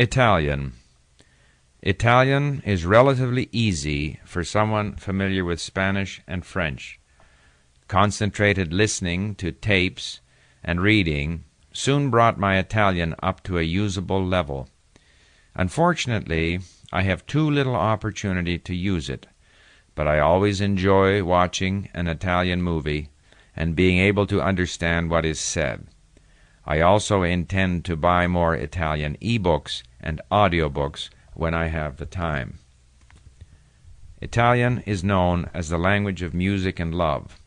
Italian. Italian is relatively easy for someone familiar with Spanish and French. Concentrated listening to tapes and reading soon brought my Italian up to a usable level. Unfortunately, I have too little opportunity to use it, but I always enjoy watching an Italian movie and being able to understand what is said. I also intend to buy more Italian e-books and audiobooks when I have the time. Italian is known as the language of music and love.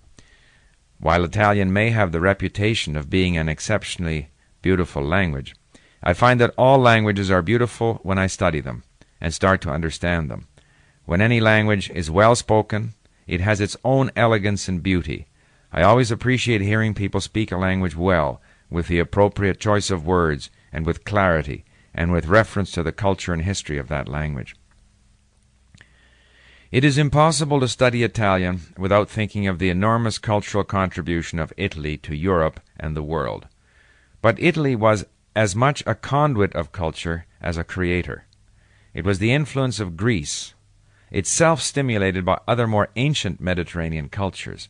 While Italian may have the reputation of being an exceptionally beautiful language, I find that all languages are beautiful when I study them and start to understand them. When any language is well spoken, it has its own elegance and beauty. I always appreciate hearing people speak a language well with the appropriate choice of words, and with clarity, and with reference to the culture and history of that language. It is impossible to study Italian without thinking of the enormous cultural contribution of Italy to Europe and the world. But Italy was as much a conduit of culture as a creator. It was the influence of Greece, itself stimulated by other more ancient Mediterranean cultures,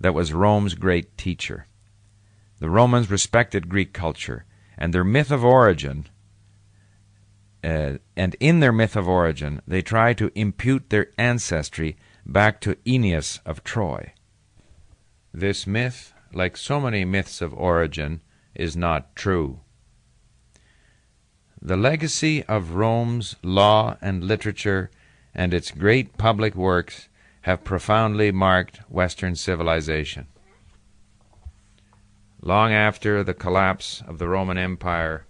that was Rome's great teacher. The Romans respected Greek culture, and their myth of origin, uh, and in their myth of origin, they try to impute their ancestry back to Aeneas of Troy. This myth, like so many myths of origin, is not true. The legacy of Rome's law and literature and its great public works have profoundly marked Western civilization. Long after the collapse of the Roman Empire,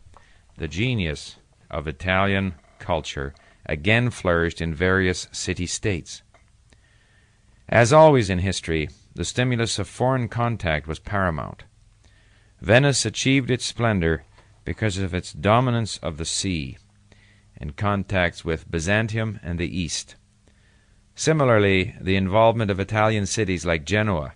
the genius of Italian culture again flourished in various city states. As always in history, the stimulus of foreign contact was paramount. Venice achieved its splendor because of its dominance of the sea and contacts with Byzantium and the East. Similarly, the involvement of Italian cities like Genoa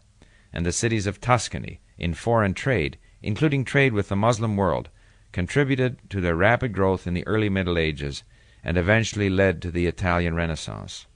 and the cities of Tuscany in foreign trade, including trade with the Moslem world, contributed to their rapid growth in the early Middle Ages and eventually led to the Italian Renaissance.